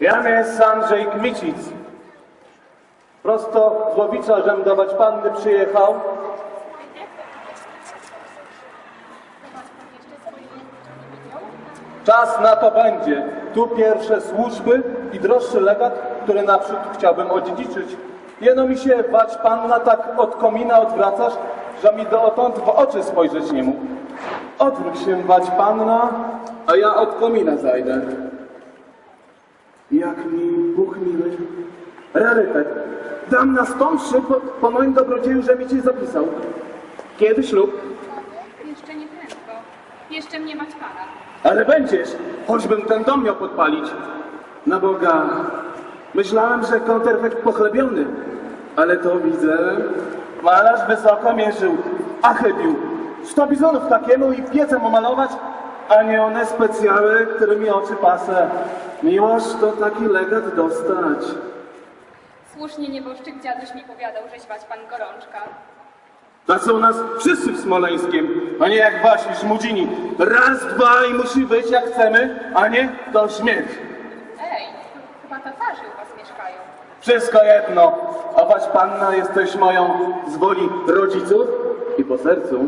Jam jest Andrzej Kmicic. Prosto z Łowicza, żem dawać panny przyjechał. Czas na to będzie. Tu pierwsze służby i droższy legat, który naprzód chciałbym odziedziczyć. Jeno mi się, bacz panna, tak od komina odwracasz, że mi dotąd w oczy spojrzeć nie mógł. Odwróć się, bacz panna, a ja od komina zajdę. Jak mi Bóg miły. Rarytet. Dam nastąpszy po, po moim dobrodzieju, że mi cię zapisał. Kiedy ślub? Jeszcze nie prędko. Jeszcze mnie mać pana. Ale będziesz, choćbym ten dom miał podpalić. Na Boga, myślałem, że konterfekt pochlebiony, ale to widzę, malarz wysoko mierzył, a chybił. Sto bizonów takiemu i piecem omalować, a nie one specjały, którymi oczy pasę. Miłość to taki legat dostać. Słusznie nieboszczyk dziaduś mi powiadał, że śwać pan gorączka. Tacy u nas wszyscy w Smoleńskiem, a nie jak wasi szmudzini. Raz, dwa i musi być jak chcemy, a nie to śmierć. Ej, chyba tatarzy u was mieszkają. Wszystko jedno, a wać panna jesteś moją z woli rodziców i po sercu.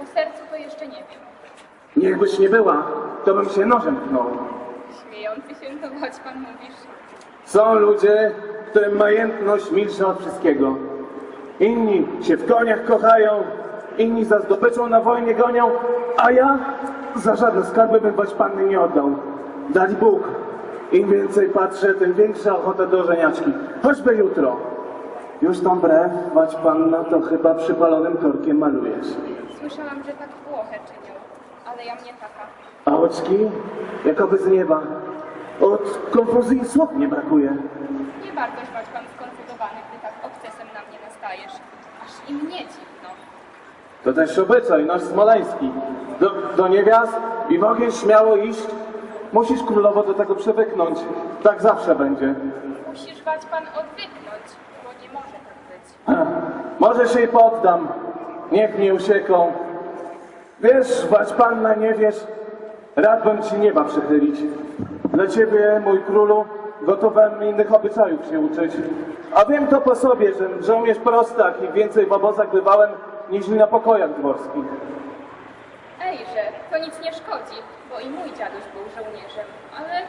Po sercu to jeszcze nie wiem. Niechbyś nie była, to bym się nożem pchnął. Śmiejący się to choć pan mówisz. Są ludzie, którym majętność milsza od wszystkiego. Inni się w koniach kochają, inni za zdobyczą na wojnie gonią, a ja za żadne skarby bym wać panny nie oddał. Dać Bóg. Im więcej patrzę, tym większa ochota do żeniaczki. Choćby jutro. Już tą brew, wać panna, to chyba przypalonym korkiem malujesz. Słyszałam, że tak Włochę czynią, ale ja mnie taka. A oczki, jakoby z nieba. Od konfuzji słów nie brakuje. Nie warto śwać pan skonfudowany, gdy tak obcesem na mnie nastajesz. Aż i mnie dziwno. To też obyczaj nasz smoleński. Do, do niewiast i w ogień śmiało iść. Musisz królowo do tego przywyknąć. Tak zawsze będzie. Musisz wać pan odwyknąć, bo nie może tak być. Może się i poddam. Niech mnie usieką. Wiesz, wać panna, nie wiesz, rad bym ci nieba przychylić. Dla ciebie, mój królu, gotowem innych obyczajów się uczyć. A wiem to po sobie, że żołnierz prostak i więcej w obozach bywałem, niż na pokojach dworskich. Ejże, to nic nie szkodzi, bo i mój dziaduś był żołnierzem, ale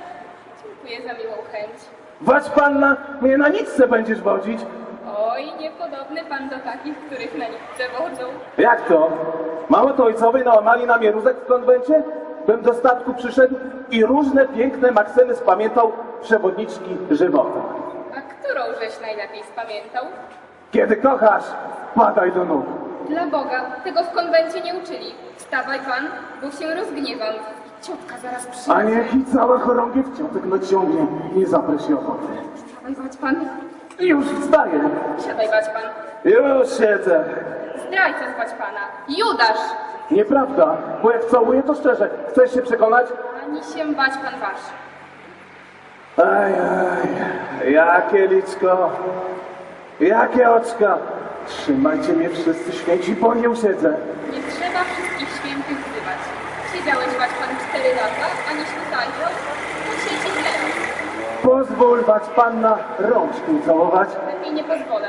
dziękuję za miłą chęć. Wać panna, mnie na nic se będziesz wodzić. Oj, niepodobny pan do takich, których na nitce wodzą. Jak to? Mało to ojcowie nałamali na mnie rózek w konwencie? Bym do statku przyszedł i różne piękne maksymy spamiętał przewodniczki żywota. A którą żeś najlepiej spamiętał? Kiedy kochasz, padaj do nóg. Dla Boga, tego w konwencie nie uczyli. Wstawaj pan, bo się rozgniewam. Ciotka zaraz A przyjdzie. niech i cała chorągiew ciotek naciągnie, nie zapre się ochoty. Wstawaj wać pan, już wstaję. siadaj wać pan. Już siedzę. Zdrajca zwać pana. Judasz! Nieprawda, bo jak całuję, to szczerze. Chcesz się przekonać? Ani się bać pan wasz. Aj, aj, jakie liczko, jakie oczka. Trzymajcie mnie wszyscy święci, bo nie usiedzę. Nie trzeba wszystkich świętych wzywać. Siedziałeś wać pan cztery lata, to siedzi teraz. Pozwól wać panna rączki całować, Lepiej nie pozwolę.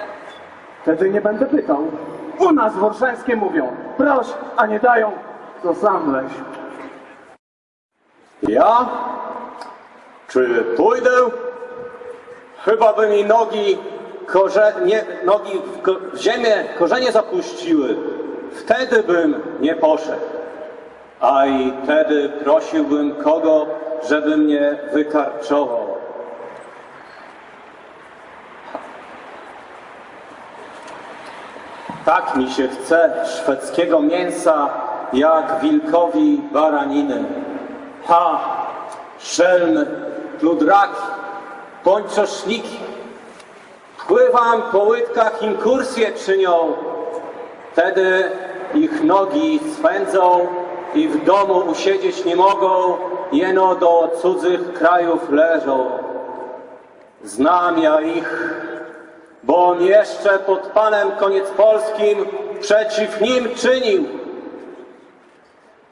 Wtedy nie będę pytał. U nas w Orszańskie mówią, proś, a nie dają, to sam weź. Ja? Czy pójdę? Chyba by mi nogi, korze, nie, nogi w, ko, w ziemię, korzenie zapuściły. Wtedy bym nie poszedł. A i wtedy prosiłbym kogo, żeby mnie wykarczował. Tak mi się chce szwedzkiego mięsa, jak wilkowi baraniny. Ha! Szelmy, pludraki, pończoszniki. Pływam po łydkach, inkursje czynią. Wtedy ich nogi swędzą i w domu usiedzieć nie mogą, jeno do cudzych krajów leżą. Znam ja ich, bo on jeszcze pod panem koniec polskim przeciw nim czynił.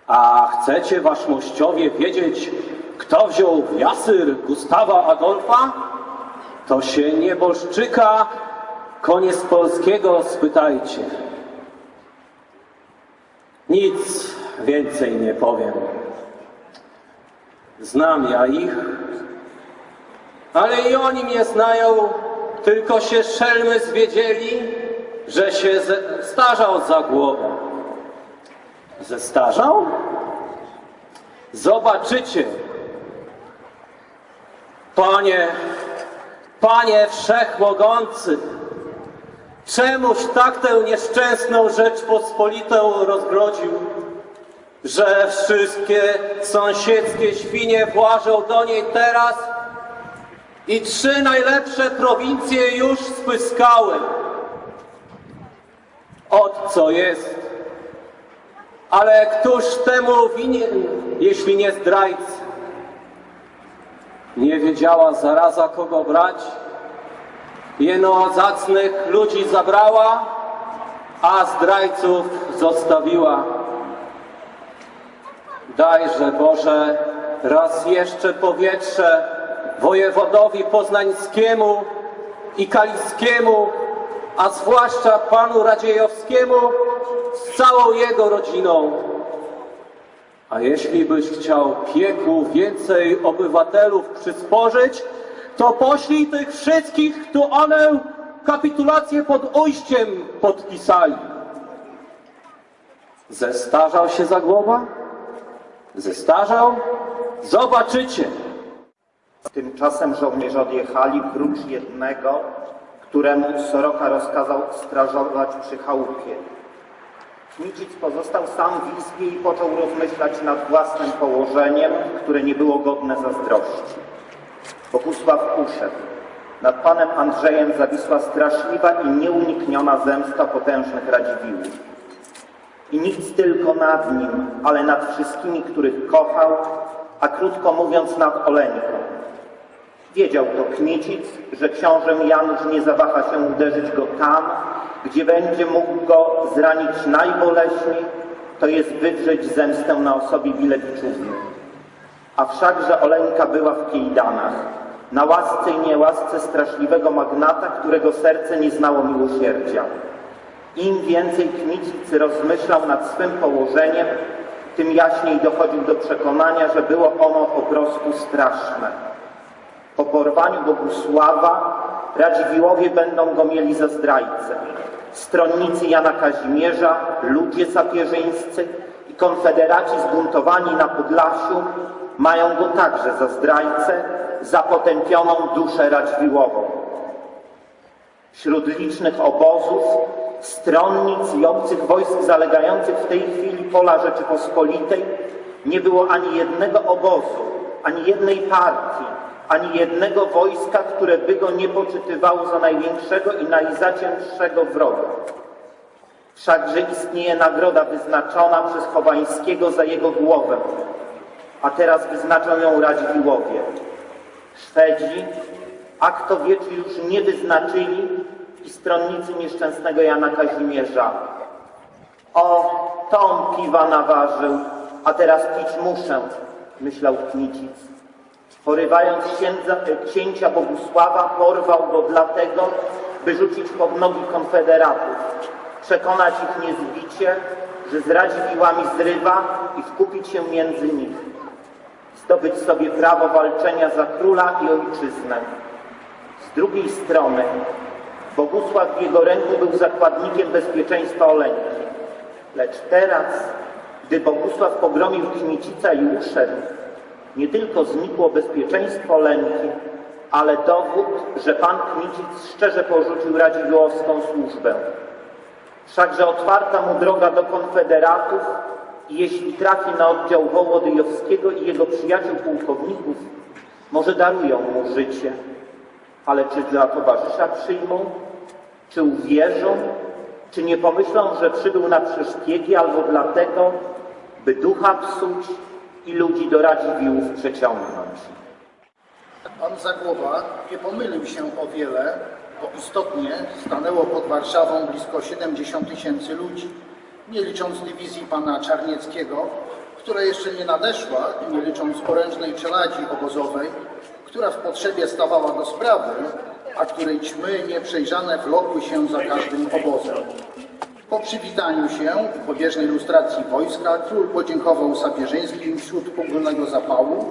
A chcecie, wasz mościowie, wiedzieć, kto wziął w jasyr Gustawa Adolfa, to się nieboszczyka koniec polskiego spytajcie. Nic więcej nie powiem. Znam ja ich, ale i oni mnie znają, tylko się szelmy zwiedzieli, że się starzał za głową. Zestarzał? Zobaczycie. Panie, Panie Wszechmogący, czemuś tak tę nieszczęsną Rzeczpospolitą rozgrodził, że wszystkie sąsiedzkie świnie włażą do niej teraz i trzy najlepsze prowincje już spyskały. Od co jest? Ale któż temu winien, jeśli nie zdrajcy? Nie wiedziała zaraza kogo brać, jeno zacnych ludzi zabrała, a zdrajców zostawiła. Dajże Boże raz jeszcze powietrze wojewodowi poznańskiemu i kaliskiemu, a zwłaszcza panu Radziejowskiemu z całą jego rodziną. A jeśli byś chciał pieku więcej obywatelów przysporzyć, to poślij tych wszystkich, tu one kapitulację pod ujściem podpisali. Zestarzał się za głowa? Zestarzał? Zobaczycie. Tymczasem żołnierze odjechali prócz jednego, któremu Soroka rozkazał strażować przy chałupie. Kmicic pozostał sam w izbie i począł rozmyślać nad własnym położeniem, które nie było godne zazdrości. Bogusław uszedł. Nad panem Andrzejem zawisła straszliwa i nieunikniona zemsta potężnych Radziwiłłów. I nic tylko nad nim, ale nad wszystkimi, których kochał, a krótko mówiąc nad Oleńką. Wiedział to Kmicic, że książę Janusz nie zawaha się uderzyć go tam, gdzie będzie mógł go zranić najboleśniej, to jest wywrzeć zemstę na osobie Wilewiczówny. A wszakże Oleńka była w Kiejdanach, na łasce i niełasce straszliwego magnata, którego serce nie znało miłosierdzia. Im więcej Kmicic rozmyślał nad swym położeniem, tym jaśniej dochodził do przekonania, że było ono po prostu straszne. Po porwaniu Bogusława Radziwiłowie będą go mieli za zdrajcę. Stronnicy Jana Kazimierza, ludzie sapieżyńscy i konfederaci zbuntowani na Podlasiu mają go także za zdrajcę, za potępioną duszę Radziwiłową. Wśród licznych obozów, stronnic i obcych wojsk zalegających w tej chwili pola Rzeczypospolitej nie było ani jednego obozu, ani jednej partii, ani jednego wojska, które by go nie poczytywało za największego i najzaciętszego wroga. Wszakże istnieje nagroda wyznaczona przez Chowańskiego za jego głowę, a teraz wyznaczą ją Radziwiłowie. Szwedzi, a kto wie, czy już nie wyznaczyli i stronnicy nieszczęsnego Jana Kazimierza. O, to on piwa naważył, a teraz pić muszę, myślał Kmicic. Porywając księdza, księcia Bogusława, porwał go dlatego, by rzucić pod nogi konfederatów, przekonać ich niezbicie, że z Radziwiłłami zrywa i wkupić się między nich, zdobyć sobie prawo walczenia za króla i ojczyznę. Z drugiej strony Bogusław w jego ręku był zakładnikiem bezpieczeństwa Oleńki. Lecz teraz, gdy Bogusław pogromił Kmicica i uszedł, nie tylko znikło bezpieczeństwo Oleńki, ale dowód, że pan Kmicic szczerze porzucił radziwiłłowską służbę. Wszakże otwarta mu droga do konfederatów i jeśli trafi na oddział Wołodyjowskiego i jego przyjaciół pułkowników, może darują mu życie. Ale czy dla towarzysza przyjmą? Czy uwierzą? Czy nie pomyślą, że przybył na przeszpiegi albo dlatego, by ducha psuć i ludzi do Radziwiłłów przeciągnąć? Pan Zagłoba nie pomylił się o wiele, bo istotnie stanęło pod Warszawą blisko 70 tysięcy ludzi, nie licząc dywizji pana Czarnieckiego, która jeszcze nie nadeszła, nie licząc orężnej czeladzi obozowej, która w potrzebie stawała do sprawy, a której ćmy nieprzejrzane wlokły się za każdym obozem. Po przywitaniu się i pobieżnej lustracji wojska król podziękował Sapieżyńskim wśród ogólnego zapału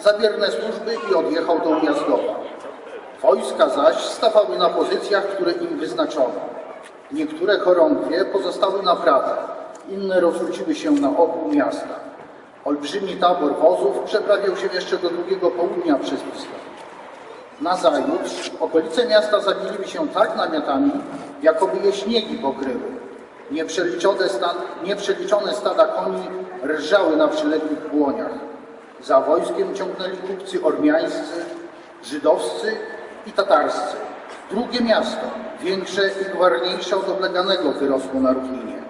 za wierne służby i odjechał do Ujazdowa. Wojska zaś stawały na pozycjach, które im wyznaczono. Niektóre chorągwie pozostały na prawo, inne rozrzuciły się na obu miasta. Olbrzymi tabor wozów przeprawiał się jeszcze do drugiego południa przez Wisłę. Nazajutrz okolice miasta zabiliły się tak namiotami, jakoby je śniegi pokryły. Nieprzeliczone, nieprzeliczone stada koni rżały na przyległych błoniach. Za wojskiem ciągnęli kupcy ormiańscy, żydowscy i tatarscy. Drugie miasto, większe i gwarniejsze od obleganego, wyrosło na równinie.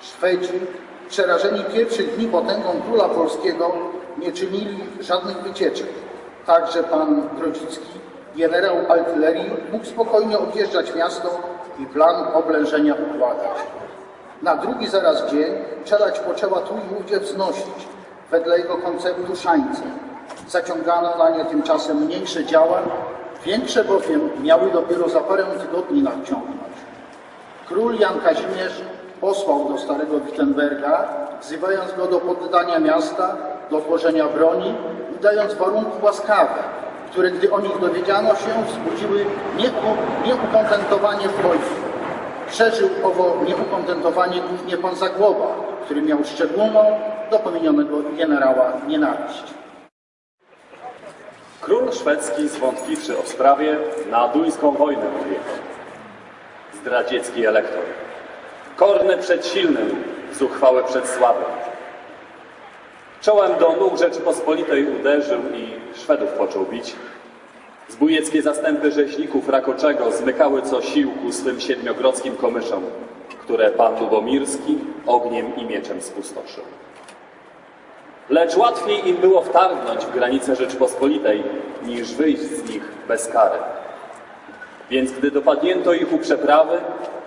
Szwedzi, przerażeni pierwszych dni potęgą króla polskiego, nie czynili żadnych wycieczek. Także pan Grodzicki, generał artylerii, mógł spokojnie objeżdżać miasto i plan oblężenia układać. Na drugi zaraz dzień czelać poczęła tu i wznosić, wedle jego konceptu szańce. Zaciągano na nie tymczasem mniejsze działa, większe bowiem miały dopiero za parę tygodni nadciągnąć. Król Jan Kazimierz posłał do starego Wittenberga, wzywając go do poddania miasta, do włożenia broni i dając warunki łaskawe, które gdy o nich dowiedziano się, wzbudziły nieuko- nieukontentowanie w wojsku. Przeżył owo nieukontentowanie głównie pan Zagłoba, który miał szczególną do pominionego generała nienawiść. Król szwedzki, zwątpliwszy o sprawie, na duńską wojnę odjechał. Zdradziecki elektor. Korny przed silnym, zuchwały przed słabym. Czołem do nóg Rzeczypospolitej uderzył i Szwedów począł bić. Zbójeckie zastępy rzeźników Rakoczego zmykały co sił ku swym siedmiogrodzkim komyszom, które pan Lubomirski ogniem i mieczem spustoszył. Lecz łatwiej im było wtargnąć w granice Rzeczypospolitej, niż wyjść z nich bez kary. Więc gdy dopadnięto ich u przeprawy,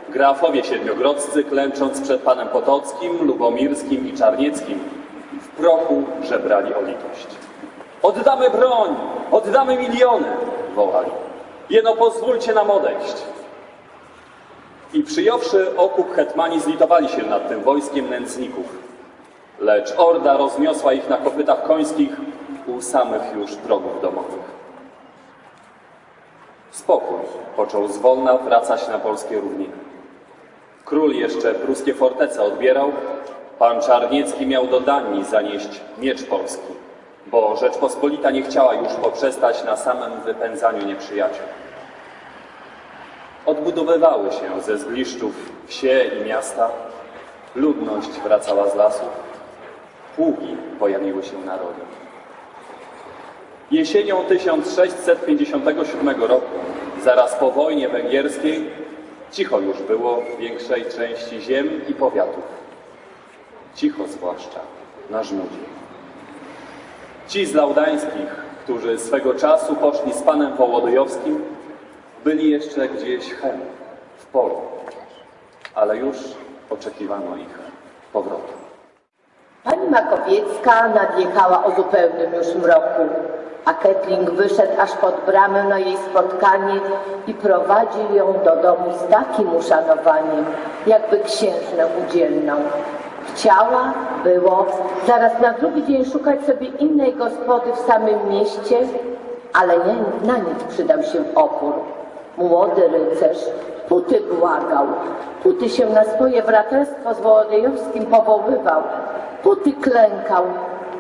grafowie siedmiogrodzcy, klęcząc przed panem Potockim, Lubomirskim i Czarnieckim, prochu żebrali o litość. Oddamy broń! Oddamy miliony! wołali. Jeno pozwólcie nam odejść. I przyjąwszy okup hetmani zlitowali się nad tym wojskiem nędzników. Lecz orda rozniosła ich na kopytach końskich u samych już progów domowych. Spokój począł zwolna wracać na polskie równiny. Król jeszcze pruskie fortece odbierał, pan Czarniecki miał do Danii zanieść miecz polski, bo Rzeczpospolita nie chciała już poprzestać na samym wypędzaniu nieprzyjaciół. Odbudowywały się ze zgliszczów wsie i miasta, ludność wracała z lasów, pługi pojawiły się na roli. Jesienią 1657 roku, zaraz po wojnie węgierskiej, cicho już było w większej części ziem i powiatów. Cicho zwłaszcza na Żmudzie. Ci z Laudańskich, którzy swego czasu poszli z panem Wołodyjowskim, byli jeszcze gdzieś hen, w polu, ale już oczekiwano ich powrotu. Pani Makowiecka nadjechała o zupełnym już mroku, a Ketling wyszedł aż pod bramę na jej spotkanie i prowadził ją do domu z takim uszanowaniem, jakby księżnę udzielną. Chciała, było, zaraz na drugi dzień szukać sobie innej gospody w samym mieście, ale nie, na nic przydał się opór. Młody rycerz Puty błagał, Puty się na swoje braterstwo z Wołodyjowskim powoływał, Puty klękał,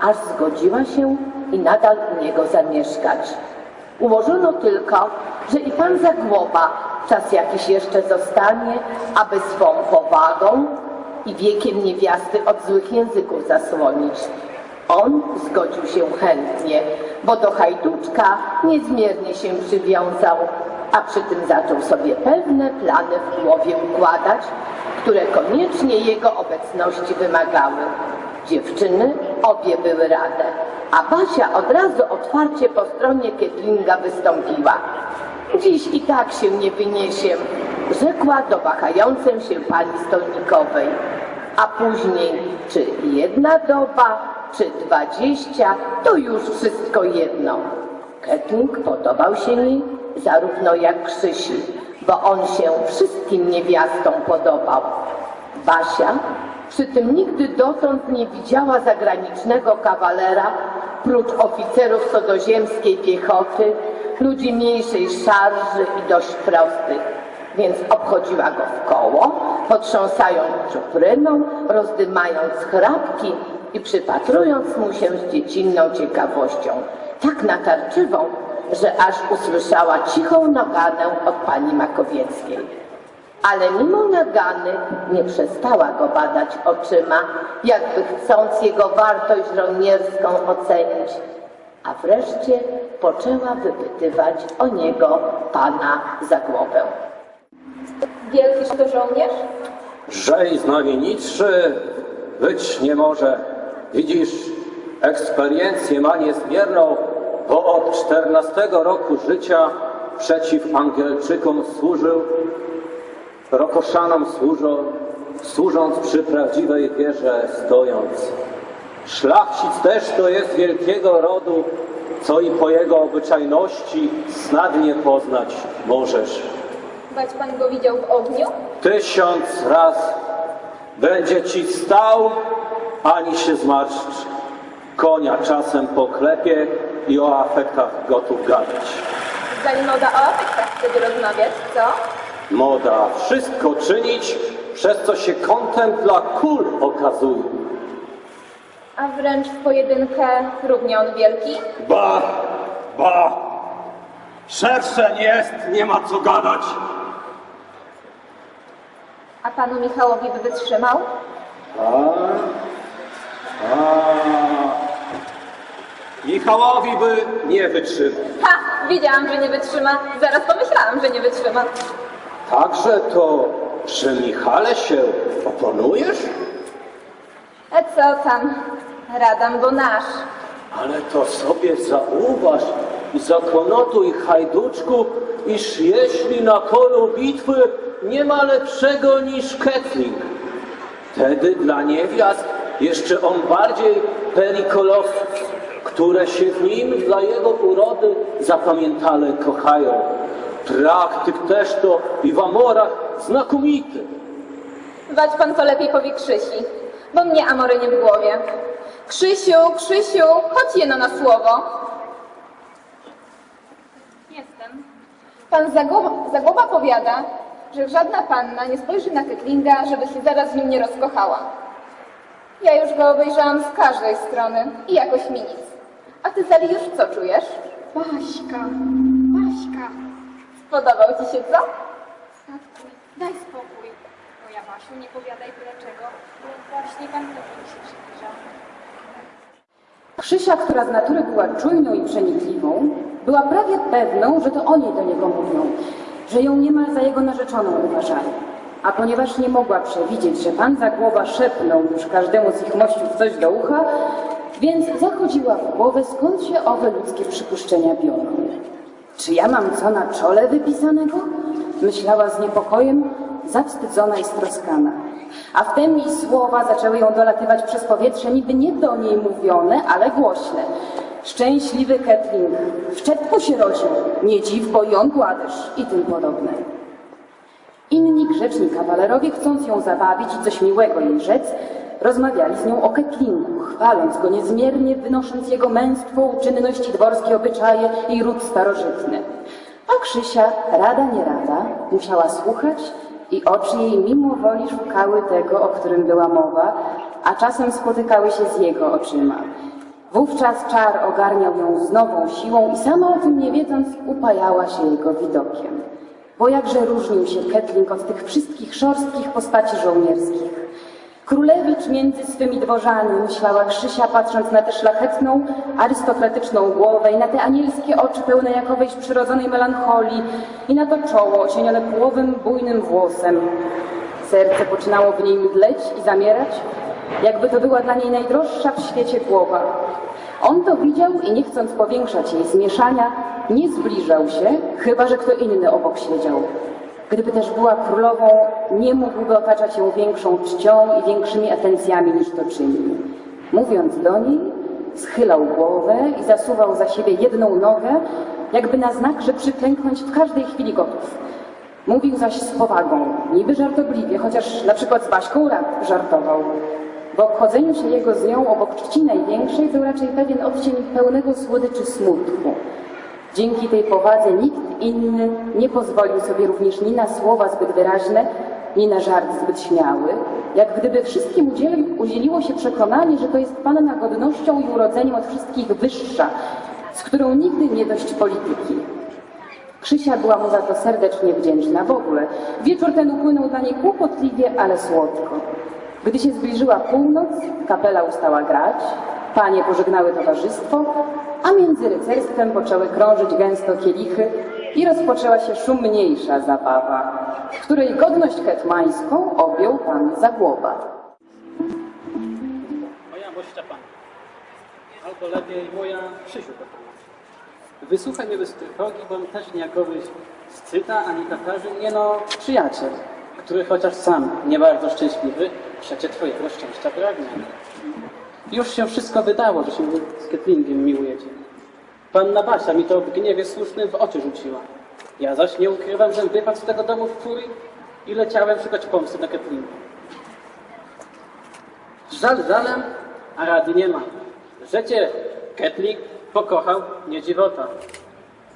aż zgodziła się i nadal u niego zamieszkać. Ułożono tylko, że i pan Zagłoba czas jakiś jeszcze zostanie, aby swą powagą i wiekiem niewiasty od złych języków zasłonić. On zgodził się chętnie, bo do hajduczka niezmiernie się przywiązał, a przy tym zaczął sobie pewne plany w głowie układać, które koniecznie jego obecności wymagały. Dziewczyny obie były rade, a Basia od razu otwarcie po stronie Kietlinga wystąpiła. Dziś i tak się nie wyniesiem, rzekła do wahającej się pani stolnikowej. a później czy jedna doba, czy dwadzieścia, to już wszystko jedno. Ketling podobał się mi zarówno jak Krzysi, bo on się wszystkim niewiastom podobał. Basia przy tym nigdy dotąd nie widziała zagranicznego kawalera, prócz oficerów cudzoziemskiej piechoty, ludzi mniejszej szarży i dość prostych, więc obchodziła go w koło, potrząsając czupryną, rozdymając chrapki i przypatrując mu się z dziecinną ciekawością, tak natarczywą, że aż usłyszała cichą naganę od pani Makowieckiej. Ale mimo nagany nie przestała go badać oczyma, jakby chcąc jego wartość żołnierską ocenić. A wreszcie poczęła wypytywać o niego pana Zagłowę. Wielkiż to żołnierz? Żej znamienitszy być nie może. Widzisz, eksperiencję ma niezmierną, bo od 14 roku życia przeciw Angielczykom służył, Rokoszanom służą, służąc przy prawdziwej wierze stojąc. Szlachcic też to jest wielkiego rodu, co i po jego obyczajności snadnie poznać możesz. Bać pan go widział w ogniu? Tysiąc raz będzie ci stał, ani się zmarszcz. Konia czasem poklepie i o afektach gotów gadać. Zali moda o afektach wtedy rozmawiać, co? Moda wszystko czynić, przez co się kontempla kul okazuje. A wręcz w pojedynkę równie on wielki? Ba, ba, szersze jest, nie ma co gadać. A panu Michałowi by wytrzymał? A, a, Michałowi by nie wytrzymał. Ha! Wiedziałam, że nie wytrzyma. Zaraz pomyślałam, że nie wytrzyma. Także to przy Michale się oponujesz? A co tam? Radam, bo nasz. Ale to sobie zauważ i zakonotuj, hajduczku, iż jeśli na polu bitwy nie ma lepszego niż Ketling, wtedy dla niewiast jeszcze on bardziej perikolosus, które się w nim dla jego urody zapamiętale kochają. Praktyk też to i w amorach znakomity. Wać pan to lepiej powie Krzysi, bo mnie amory nie w głowie. Krzysiu, Krzysiu, chodź jeno na słowo. Jestem. Pan Zagłoba, Zagłoba powiada, że żadna panna nie spojrzy na Ketlinga, żeby się zaraz w nim nie rozkochała. Ja już go obejrzałam z każdej strony i jakoś mi nic. A ty, Zali, już co czujesz? Baśka, Baśka, Podobał ci się co? statku, daj spokój. Moja Basiu, nie powiadaj byle czego, bo właśnie pan Ludwik się przybliża. Krzysia, która z natury była czujną i przenikliwą, była prawie pewną, że to oni do niego mówią, że ją niemal za jego narzeczoną uważali. A ponieważ nie mogła przewidzieć, że pan za głowa szepnął już każdemu z ich mościów coś do ucha, więc zachodziła w głowę, skąd się owe ludzkie przypuszczenia biorą. Czy ja mam co na czole wypisanego? Myślała z niepokojem, zawstydzona i stroskana. A wtem jej słowa zaczęły ją dolatywać przez powietrze, niby nie do niej mówione, ale głośne. Szczęśliwy Ketling, w czepku się rodził, nie dziw, bo i on gładysz i tym podobne. Inni grzeczni kawalerowie, chcąc ją zabawić i coś miłego jej rzec, rozmawiali z nią o Ketlingu, chwaląc go niezmiernie, wynosząc jego męstwo, uczynność i dworskie obyczaje i ród starożytny. A Krzysia, rada nie rada, musiała słuchać i oczy jej mimo woli szukały tego, o którym była mowa, a czasem spotykały się z jego oczyma. Wówczas czar ogarniał ją z nową siłą i sama o tym nie wiedząc upajała się jego widokiem. Bo jakże różnił się Ketling od tych wszystkich szorstkich postaci żołnierskich. Królewicz między swymi dworzami, myślała Krzysia, patrząc na tę szlachetną, arystokratyczną głowę i na te anielskie oczy pełne jakowejś przyrodzonej melancholii i na to czoło ocienione połowym, bujnym włosem. Serce poczynało w niej mdleć i zamierać, jakby to była dla niej najdroższa w świecie głowa. On to widział i nie chcąc powiększać jej zmieszania, nie zbliżał się, chyba że kto inny obok siedział. Gdyby też była królową, nie mógłby otaczać ją większą czcią i większymi atencjami niż to czynił. Mówiąc do niej, schylał głowę i zasuwał za siebie jedną nogę, jakby na znak, że przyklęknąć w każdej chwili gotów. Mówił zaś z powagą, niby żartobliwie, chociaż na przykład z Baśką żartował. W obchodzeniu się jego z nią obok czci największej był raczej pewien odcień pełnego słodyczy smutku. Dzięki tej powadze nikt inny nie pozwolił sobie również ni na słowa zbyt wyraźne, ni na żart zbyt śmiały, jak gdyby wszystkim udzieli, udzieliło się przekonanie, że to jest panna godnością i urodzeniem od wszystkich wyższa, z którą nigdy nie dość polityki. Krzysia była mu za to serdecznie wdzięczna. W ogóle wieczór ten upłynął dla niej kłopotliwie, ale słodko. Gdy się zbliżyła północ, kapela ustała grać, panie pożegnały towarzystwo, a między rycerstwem poczęły krążyć gęsto kielichy i rozpoczęła się szumniejsza zabawa, w której godność hetmańską objął pan Zagłoba. Moja mość Szczepan. Albo lepiej moja Krzysiu. Wysłuchaj mnie bez trwogi, bo też niejakowy scyta ani tatarzy, nie no, przyjaciel, który chociaż sam nie bardzo szczęśliwy, przecie twojego szczęścia pragnie. Już się wszystko wydało, że się z Ketlingiem miłujecie. Panna Basia mi to w gniewie słusznym w oczy rzuciła. Ja zaś nie ukrywam, że wypadł z tego domu w furii i leciałem szukać pomsty na Ketlinga. Żal żalem, a rady nie ma. Że cię Ketlik pokochał, nie dziwota.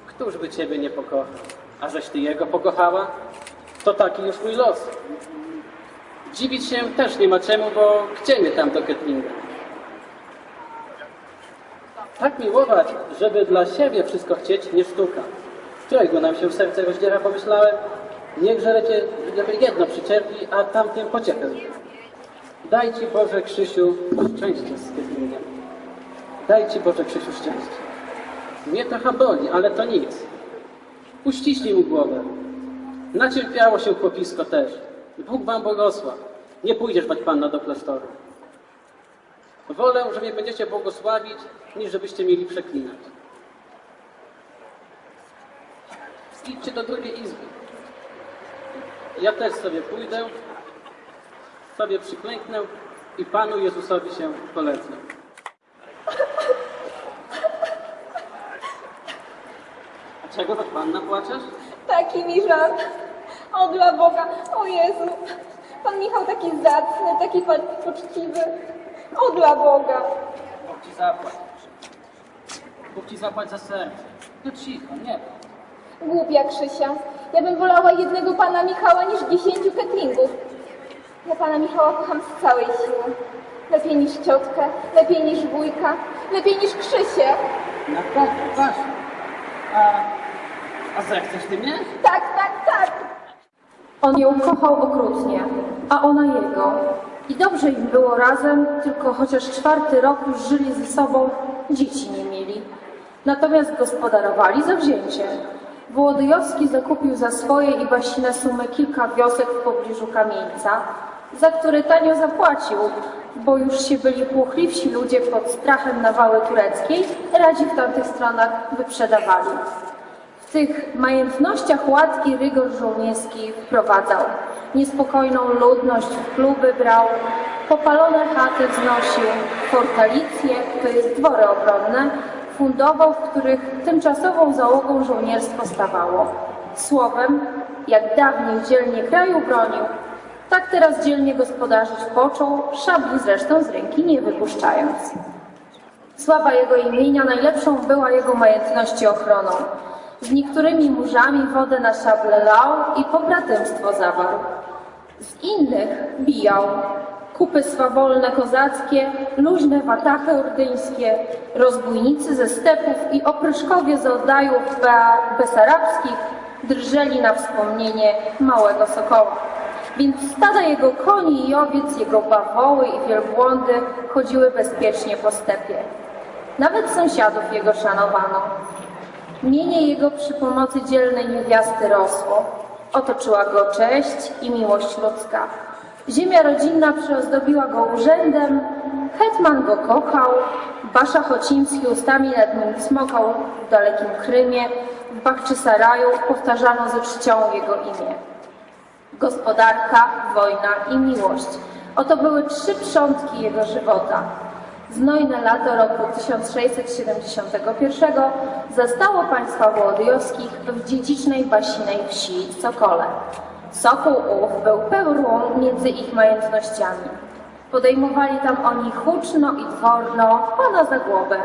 Któż by ciebie nie pokochał? A żeś ty jego pokochała? To taki już mój los. Dziwić się też nie ma czemu, bo gdzie mnie tam do Ketlinga? Tak miłować, żeby dla siebie wszystko chcieć, nie sztuka. Którego nam się serce rozdziera, pomyślałem, niechże lecie jedno przyczepi, a tamtym pociechę. Daj Ci Boże Krzysiu szczęście z Ketlingiem. Daj Ci Boże Krzysiu szczęście. Mnie trochę boli, ale to nic. Uściśnij mu głowę. Nacierpiało się chłopisko też. Bóg Wam błogosław. Nie pójdziesz, bać Panna, do klasztoru. Wolę, że mnie będziecie błogosławić, niż żebyście mieli przeklinać. Idźcie do drugiej izby. Ja też sobie pójdę, sobie przyklęknę i Panu Jezusowi się polecę. A czego tak Panna płaczesz? Taki mi żal. O dla Boga, o Jezu. Pan Michał taki zacny, taki poczciwy. O dla Boga. Bóg Ci zapłać. Bóg Ci zapłać za serce. No cicho, nie. Głupia Krzysia. Ja bym wolała jednego pana Michała niż dziesięciu ketlingów. Ja pana Michała kocham z całej siły. Lepiej niż ciotkę, lepiej niż wujka, lepiej niż Krzysię. Naprawdę, Basiu. A, a zechcesz Ty mnie? Tak, tak, tak. On ją kochał okrutnie, a ona jego. I dobrze im było razem, tylko chociaż czwarty rok już żyli ze sobą, dzieci nie mieli. Natomiast gospodarowali zawzięcie. Wołodyjowski zakupił za swoje i Basinę sumę kilka wiosek w pobliżu Kamieńca, za które tanio zapłacił, bo już się byli płochliwsi ludzie pod strachem nawały tureckiej, radzi w tamtych stronach wyprzedawali. W tych majętnościach łatki rygor żołnierski wprowadzał. Niespokojną ludność w kluby brał, popalone chaty wznosił, fortalicje, to jest dwory obronne, fundował, w których tymczasową załogą żołnierstwo stawało. Słowem, jak dawniej dzielnie kraju bronił, tak teraz dzielnie gospodarzyć począł, szabli zresztą z ręki nie wypuszczając. Sława jego imienia najlepszą była jego majętności ochroną. Z niektórymi murzami wodę na szable lał i pobratymstwo zawarł. Z innych bijał. Kupy swawolne kozackie, luźne watachy ordyńskie, rozbójnicy ze stepów i opryszkowie z oddajów be- besarabskich drżeli na wspomnienie małego sokoła. Więc stada jego koni i owiec, jego bawoły i wielbłądy chodziły bezpiecznie po stepie. Nawet sąsiadów jego szanowano. Mienie jego przy pomocy dzielnej niewiasty rosło. Otoczyła go cześć i miłość ludzka. Ziemia rodzinna przyozdobiła go urzędem, hetman go kochał, Basza Chocimski ustami nad nim smokał w dalekim Krymie, w Bachczysaraju powtarzano ze czcią jego imię. Gospodarka, wojna i miłość. Oto były trzy przątki jego żywota. Znojne lato roku 1671 zastało państwa Wołodyjowskich w dziedzicznej basinej wsi Sokole. Sokół ów był perłą między ich majątnościami. Podejmowali tam oni huczno i dworno pana za głowę,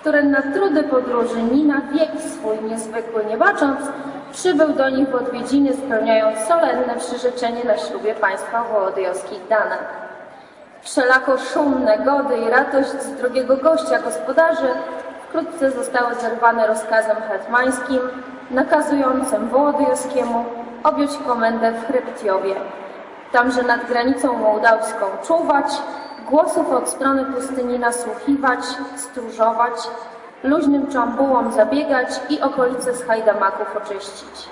który na trudy podróży ni na wiek swój niezwykły nie bacząc, przybył do nich w odwiedziny spełniając solenne przyrzeczenie na ślubie państwa wołodyjowskich dane. Wszelako szumne gody i radość z drugiego gościa gospodarzy wkrótce zostały zerwane rozkazem hetmańskim nakazującym Wołodyjowskiemu objąć komendę w Chryptiowie. Tamże nad granicą mołdawską czuwać, głosów od strony pustyni nasłuchiwać, stróżować, luźnym czambułom zabiegać i okolice z hajdamaków oczyścić.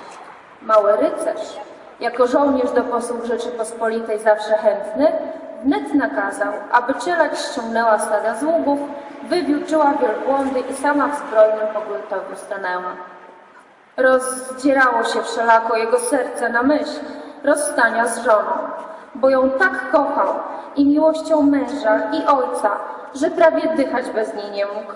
Mały rycerz, jako żołnierz do posług Rzeczypospolitej zawsze chętny, wnet nakazał, aby cielać ściągnęła stada z ługów, wywióczyła wielbłądy i sama w zbrojnym pogłotowiu stanęła. Rozdzierało się wszelako jego serce na myśl rozstania z żoną, bo ją tak kochał i miłością męża i ojca, że prawie dychać bez niej nie mógł,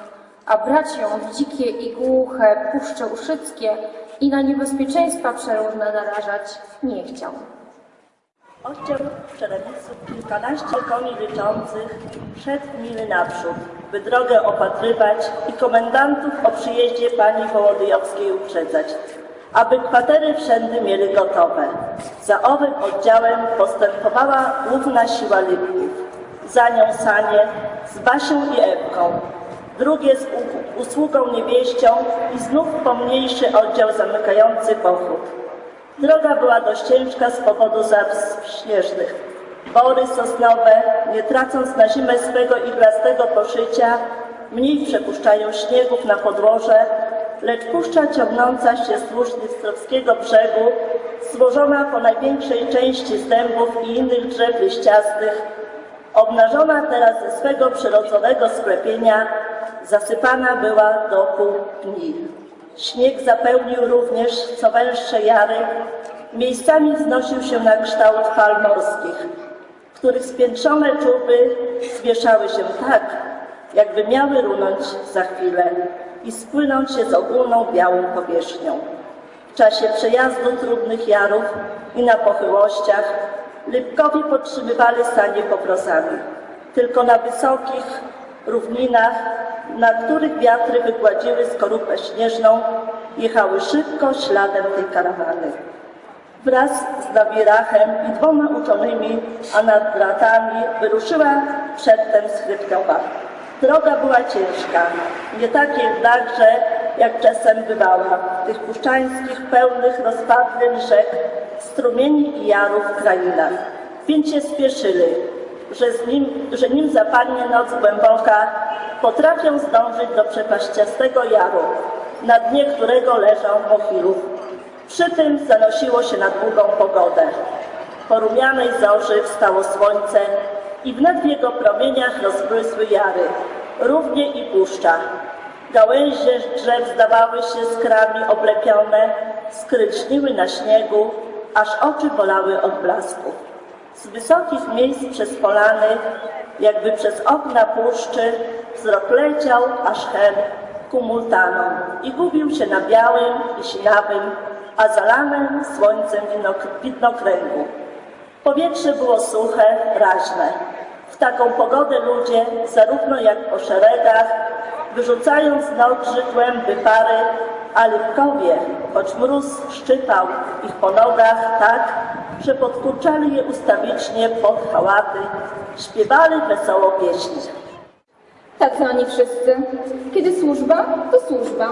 a brać ją w dzikie i głuche puszcze uszyckie i na niebezpieczeństwa przeróżne narażać nie chciał. Oddział czerewiców kilkanaście koni liczących szedł mily naprzód, by drogę opatrywać i komendantów o przyjeździe pani Wołodyjowskiej uprzedzać, aby kwatery wszędy mieli gotowe. Za owym oddziałem postępowała główna siła Lipków, za nią sanie z Basią i Ewką, drugie z usługą niewieścią i znów pomniejszy oddział zamykający pochód. Droga była dość ciężka z powodu zaws śnieżnych. Bory sosnowe, nie tracąc na zimę swego iglastego poszycia, mniej przepuszczają śniegów na podłoże, lecz puszcza ciągnąca się wzdłuż Dnistrowskiego brzegu, złożona po największej części z dębów i innych drzew liściastych, obnażona teraz ze swego przyrodzonego sklepienia, zasypana była do pół dni. Śnieg zapełnił również co węższe jary, miejscami wznosił się na kształt fal morskich, których spiętrzone czuby zwieszały się tak, jakby miały runąć za chwilę i spłynąć się z ogólną białą powierzchnią. W czasie przejazdu trudnych jarów i na pochyłościach Lipkowie podtrzymywali sanie poprosami. Tylko na wysokich równinach, na których wiatry wygładziły skorupę śnieżną, jechały szybko śladem tej karawany. Wraz z Nawirachem i dwoma uczonymi, a nad bratami wyruszyła przedtem z Chryptowa. Droga była ciężka, nie tak jednakże, jak czasem bywała w tych puszczańskich, pełnych rozpadlin rzek, strumieni i jarów krainach. Więc się spieszyli, że, z nim, że nim zapadnie noc głęboka, potrafią zdążyć do przepaściastego jaru, na dnie którego leżał Mochilów. Przy tym zanosiło się na długą pogodę. Po rumianej zorzy wstało słońce i wnet w jego promieniach rozbłysły jary, równie i puszcza. Gałęzie drzew zdawały się skrami oblepione, skryczniły na śniegu, aż oczy bolały od blasków. Z wysokich miejsc przez polany, jakby przez okna puszczy, wzrok leciał aż hen ku multanom i gubił się na białym i sinawym, a zalanym słońcem widnok- widnokręgu. Powietrze było suche, raźne. W taką pogodę ludzie, zarówno jak po szeregach, wyrzucając z nóg żydłem pary, a Lipkowie, choć mróz szczypał ich po nogach tak, że podkurczali je ustawicznie pod hałaty, śpiewali wesoło pieśni. Tacy oni wszyscy. Kiedy służba, to służba.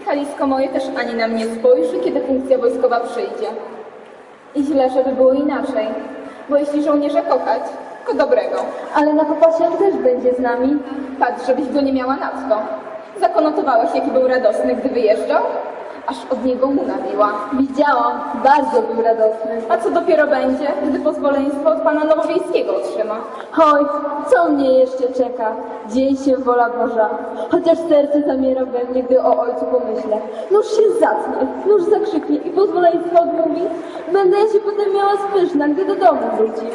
Michalisko moje też ani na mnie spojrzy, kiedy funkcja wojskowa przyjdzie. I źle, żeby było inaczej. Bo jeśli żołnierza kochać, to dobrego. Ale na popasie on też będzie z nami. Patrz, żebyś go nie miała nadto. Zakonotowałeś, jaki był radosny, gdy wyjeżdżał? Aż od niego łuna biła. Widziałam, bardzo był radosny. A co dopiero będzie, gdy pozwoleństwo od pana Nowowiejskiego otrzyma? Oj, co mnie jeszcze czeka? Dzień się wola Boża. Chociaż serce zamiera we mnie, gdy o ojcu pomyślę. Nóż się zatnie, nóż zakrzyknie i pozwoleństwo odmówi. Będę się potem miała spyszna, gdy do domu wróci.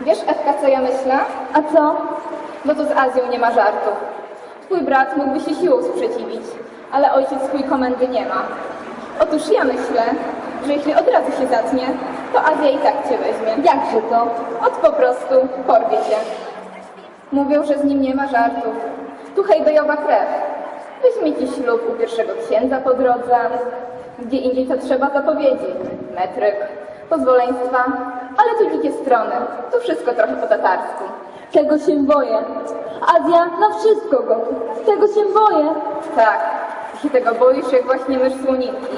Wiesz, Ewka, co ja myślę? A co? Bo to z Azją nie ma żartów. Twój brat mógłby się siłą sprzeciwić, ale ojciec swój komendy nie ma. Otóż ja myślę, że jeśli od razu się zatnie, to Azja i tak cię weźmie. Jakże to? Od po prostu porwie cię. Mówią, że z nim nie ma żartów. Tu hejbejowa krew. Weźmie ci ślub u pierwszego księdza po drodze. Gdzie indziej to trzeba zapowiedzieć. Metryk, pozwoleństwa, ale tu dzikie strony. Tu wszystko trochę po tatarsku. Tego się boję. Azja na wszystko gotów. Tego się boję. Tak, i tego boisz jak właśnie mysz słoninki.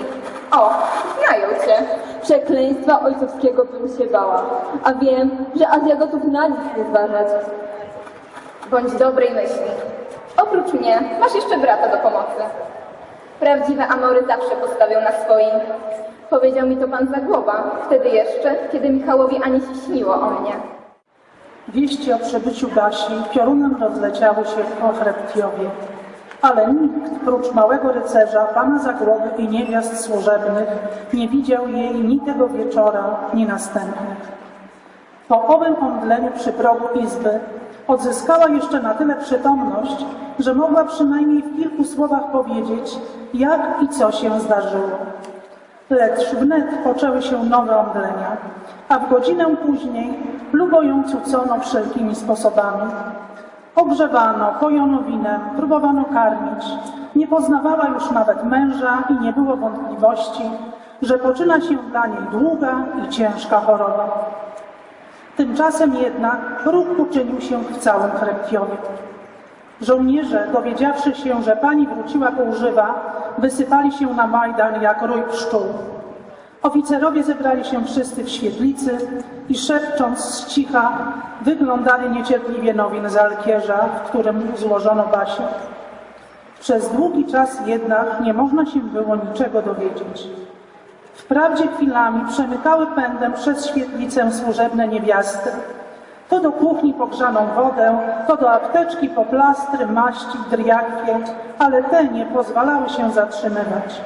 O, znają cię. Przekleństwa ojcowskiego bym się bała. A wiem, że Azja gotów na nic nie zważać. Bądź dobrej myśli. Oprócz mnie masz jeszcze brata do pomocy. Prawdziwe amory zawsze postawią na swoim. Powiedział mi to pan Zagłoba, wtedy jeszcze, kiedy Michałowi ani się śniło o mnie. Wieści o przybyciu Basi piorunem rozleciały się po Hreptiowie, ale nikt, prócz małego rycerza, pana Zagłoby i niewiast służebnych, nie widział jej ni tego wieczora, ni następnych. Po owym omdleniu przy progu izby odzyskała jeszcze na tyle przytomność, że mogła przynajmniej w kilku słowach powiedzieć, jak i co się zdarzyło. Lecz wnet poczęły się nowe omdlenia, a w godzinę później lubo ją cucono wszelkimi sposobami. Ogrzewano, pojono winem, próbowano karmić. Nie poznawała już nawet męża i nie było wątpliwości, że poczyna się dla niej długa i ciężka choroba. Tymczasem jednak ruch uczynił się w całym Hreptiowie. Żołnierze, dowiedziawszy się, że pani wróciła półżywa, wysypali się na Majdan jak rój pszczół. Oficerowie zebrali się wszyscy w świetlicy i szepcząc z cicha wyglądali niecierpliwie nowin z alkierza, w którym złożono Basię. Przez długi czas jednak nie można się było niczego dowiedzieć. Wprawdzie chwilami przemykały pędem przez świetlicę służebne niewiasty, to do kuchni po grzaną wodę, to do apteczki po plastry, maści, driakwie, ale te nie pozwalały się zatrzymywać.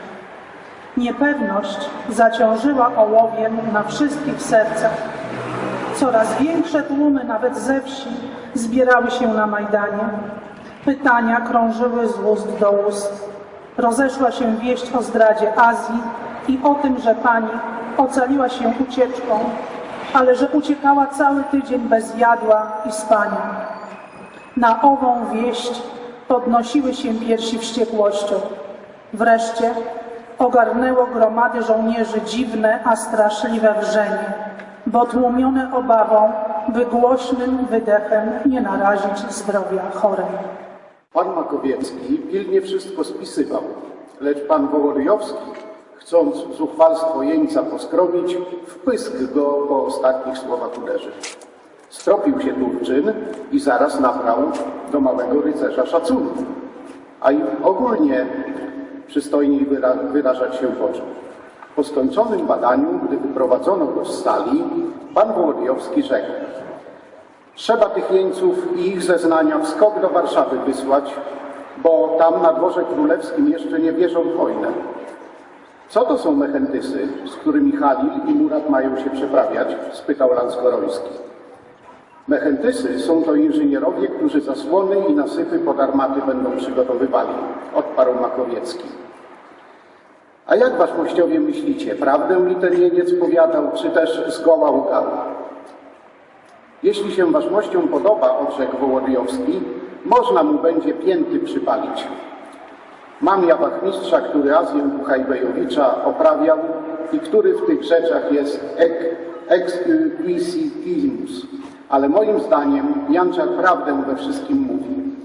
Niepewność zaciążyła ołowiem na wszystkich sercach. Coraz większe tłumy, nawet ze wsi, zbierały się na Majdanie. Pytania krążyły z ust do ust. Rozeszła się wieść o zdradzie Azji i o tym, że pani ocaliła się ucieczką, ale że uciekała cały tydzień bez jadła i spania. Na ową wieść podnosiły się piersi wściekłością. Wreszcie ogarnęło gromady żołnierzy dziwne, a straszliwe wrzenie, bo tłumione obawą, by głośnym wydechem nie narazić zdrowia chorej. Pan Makowiecki pilnie wszystko spisywał, lecz pan Wołoryjowski, chcąc zuchwalstwo jeńca poskromić, w pysk go po ostatnich słowach uderzył. Stropił się Turczyn i zaraz nabrał do małego rycerza szacunku, a i ogólnie przystojniej wyra wyrażać się począł. Po skończonym badaniu, gdy wyprowadzono go z sali, pan Wołodyjowski rzekł Trzeba tych jeńców i ich zeznania w skok do Warszawy wysłać, bo tam na dworze królewskim jeszcze nie wierzą w wojnę. Co to są mechentysy, z którymi Halil i Murat mają się przeprawiać? spytał Lanskoroński. Mechentysy są to inżynierowie, którzy zasłony i nasypy pod armaty będą przygotowywali, odparł Makowiecki. A jak wasz mościowie myślicie, prawdę mi ten jeniec powiadał, czy też zgoła łgał? Jeśli się waszmościom podoba, odrzekł Wołodyjowski, można mu będzie pięty przypalić. Mam ja wachmistrza, który Azję Buchajbejowicza oprawiał i który w tych rzeczach jest exquisimus, ale moim zdaniem Janczak prawdę we wszystkim mówi.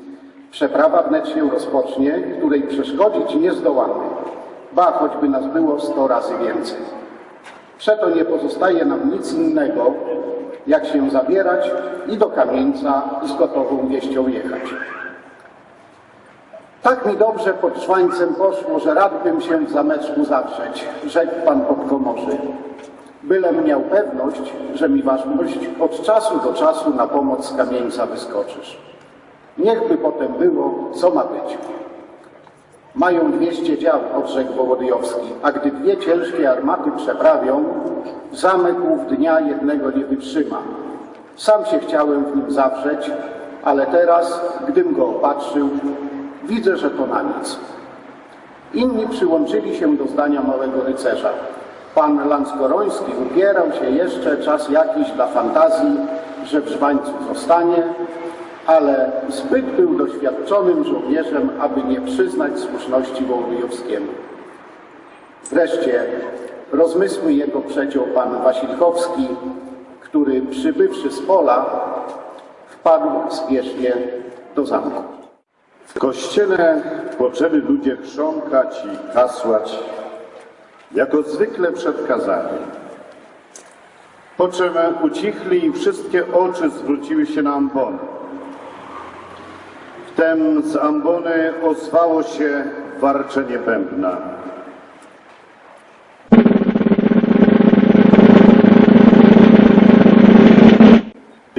Przeprawa wnet się rozpocznie, której przeszkodzić nie zdołamy, ba choćby nas było sto razy więcej. Przeto nie pozostaje nam nic innego, jak się zabierać i do kamieńca z gotową wieścią jechać. Tak mi dobrze pod szwańcem poszło, że rad bym się w zameczku zawrzeć, rzekł pan podkomorzy. Bylem miał pewność, że mi ważność od czasu do czasu na pomoc z kamieńca wyskoczysz. Niechby potem było, co ma być. Mają dwieście dział, odrzekł Wołodyjowski, a gdy dwie ciężkie armaty przeprawią, zamek ów dnia jednego nie wytrzyma. Sam się chciałem w nim zawrzeć, ale teraz, gdym go opatrzył, widzę, że to na nic. Inni przyłączyli się do zdania małego rycerza. Pan Lanskoroński upierał się jeszcze czas jakiś dla fantazji, że w żwańcu zostanie, ale zbyt był doświadczonym żołnierzem, aby nie przyznać słuszności Wołodyjowskiemu. Wreszcie rozmysły jego przeciął pan Wasilkowski, który przybywszy z pola, wpadł spiesznie do zamku. W kościele poczęli ludzie chrząkać i kasłać, jako zwykle przed kazaniem. Po czym ucichli i wszystkie oczy zwróciły się na ambony. Wtem z ambony ozwało się warczenie bębna.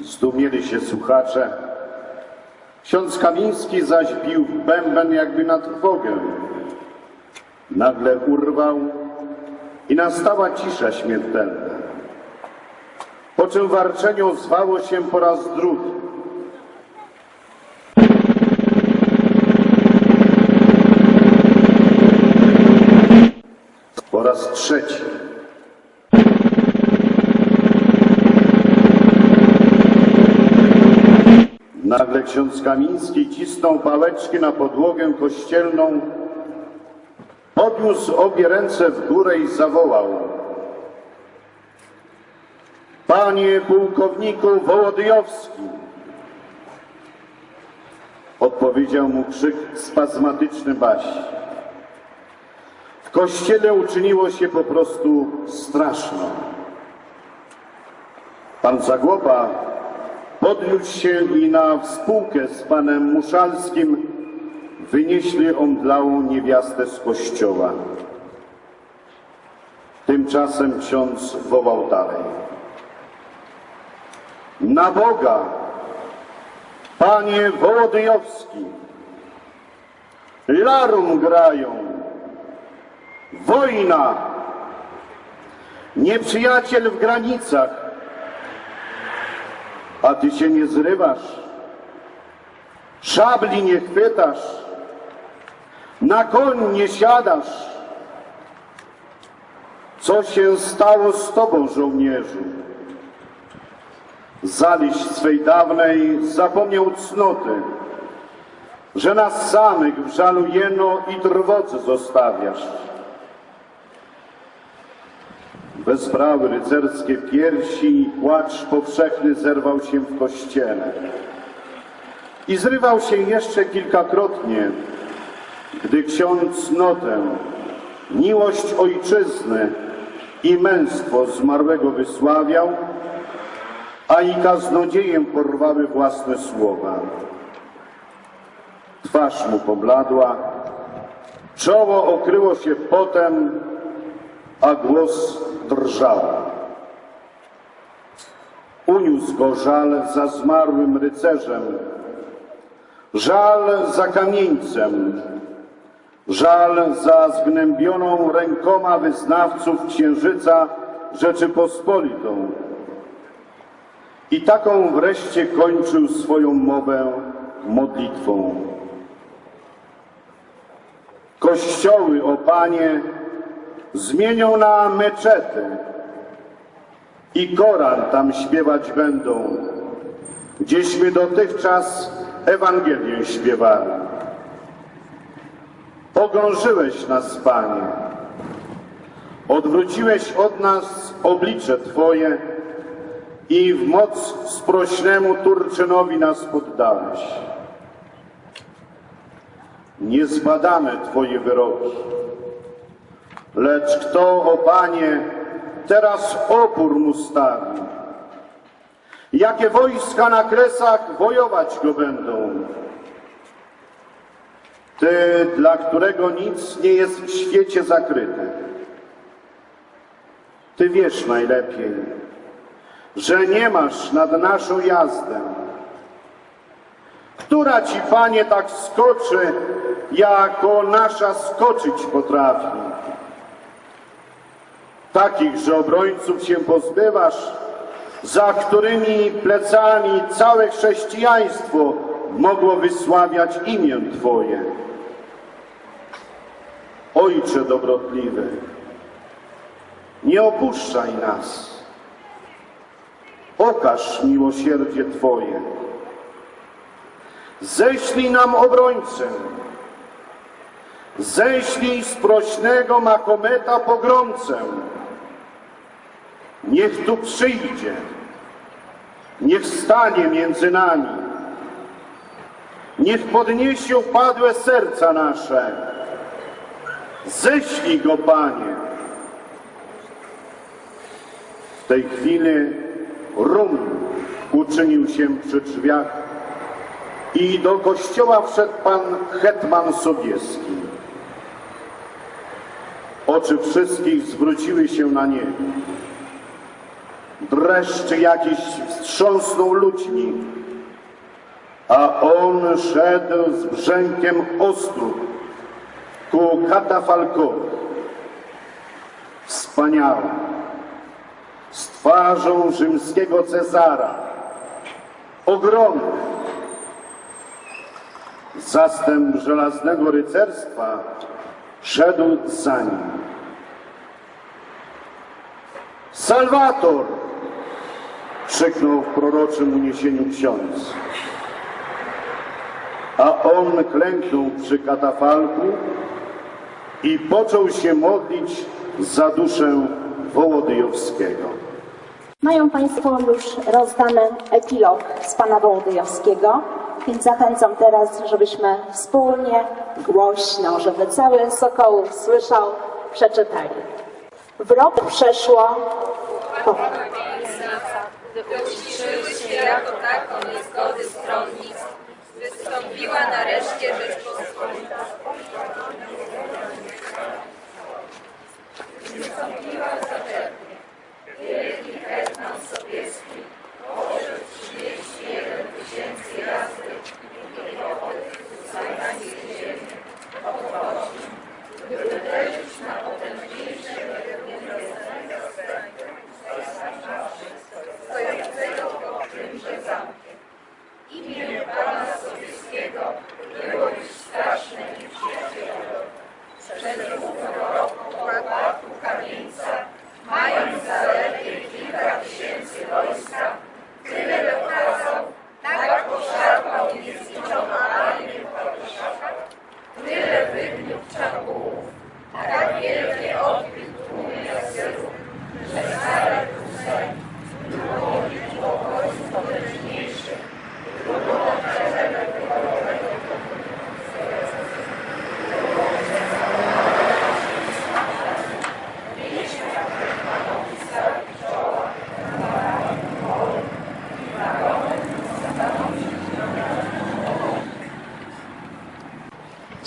Zdumieli się słuchacze. Ksiądz Kamiński zaś bił w bęben jakby na trwogę. Nagle urwał i nastała cisza śmiertelna. Po czym warczenie ozwało się po raz drugi. Po raz trzeci. Nagle ksiądz Kamiński cisnął pałeczki na podłogę kościelną, podniósł obie ręce w górę i zawołał. Panie pułkowniku Wołodyjowski! Odpowiedział mu krzyk spazmatyczny Baś. W kościele uczyniło się po prostu straszno. Pan Zagłoba podniósł się i na współkę z panem Muszalskim wynieśli omdlałą niewiastę z kościoła. Tymczasem ksiądz wołał dalej. Na Boga, panie Wołodyjowski, larum grają, wojna, nieprzyjaciel w granicach, a ty się nie zrywasz, szabli nie chwytasz, na koń nie siadasz. Co się stało z tobą, żołnierzu? Zaliś swej dawnej zapomniał cnoty, że nas samych w żalu jeno i trwodze zostawiasz. Wezbrały rycerskie piersi i płacz powszechny zerwał się w kościele. I zrywał się jeszcze kilkakrotnie, gdy ksiądz notę, miłość ojczyzny i męstwo zmarłego wysławiał, a i kaznodziejem porwały własne słowa. Twarz mu pobladła, czoło okryło się potem, a głos drżał. Uniósł go żal za zmarłym rycerzem, żal za kamieńcem, żal za zgnębioną rękoma wyznawców Księżyca Rzeczypospolitą. I taką wreszcie kończył swoją mowę modlitwą. Kościoły, o Panie, zmienią na meczety i Koran tam śpiewać będą, gdzieśmy dotychczas Ewangelię śpiewali. Pogrążyłeś nas, Panie, odwróciłeś od nas oblicze Twoje i w moc sprośnemu Turczynowi nas poddałeś. Nie zbadamy Twoje wyroki, Lecz kto, o Panie, teraz opór mu stawi? Jakie wojska na kresach wojować go będą? Ty, dla którego nic nie jest w świecie zakryte. Ty wiesz najlepiej, że nie masz nad naszą jazdę. Która ci, Panie, tak skoczy, jako nasza skoczyć potrafi? Takich, że obrońców się pozbywasz, za którymi plecami całe chrześcijaństwo mogło wysławiać imię Twoje. Ojcze dobrotliwy, nie opuszczaj nas. Okaż miłosierdzie Twoje. Ześlij nam obrońcę. Ześlij sprośnego Mahometa pogromcę. Niech tu przyjdzie. Niech stanie między nami. Niech podniesie upadłe serca nasze. Ześlij go, Panie. W tej chwili rum uczynił się przy drzwiach i do kościoła wszedł pan hetman Sobieski. Oczy wszystkich zwróciły się na niego. Dreszcz jakiś wstrząsnął ludźmi, a on szedł z brzękiem ostru ku katafalkowi. Wspaniały, z twarzą rzymskiego Cezara, ogromny. Zastęp żelaznego rycerstwa szedł za nim. Salwator! krzyknął w proroczym uniesieniu ksiądz. A on klęknął przy katafalku i począł się modlić za duszę Wołodyjowskiego. Mają Państwo już rozdany epilog z Pana Wołodyjowskiego, więc zachęcam teraz, żebyśmy wspólnie, głośno, żeby cały Sokołów słyszał, przeczytali. W rok przeszło... O. Uciszyły się jako tako niezgody stronnictw, wystąpiła nareszcie Rzeczpospolita.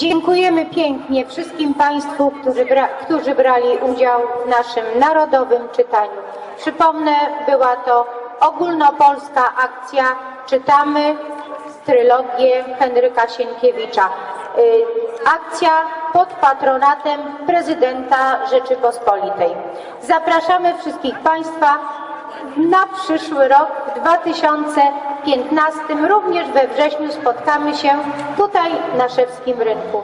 Dziękujemy pięknie wszystkim Państwu, którzy, bra którzy brali udział w naszym narodowym czytaniu. Przypomnę, była to ogólnopolska akcja Czytamy trylogię Henryka Sienkiewicza. Y, akcja pod patronatem prezydenta Rzeczypospolitej. Zapraszamy wszystkich Państwa na przyszły rok 2020. 15 również we wrześniu spotkamy się tutaj na Szewskim Rynku.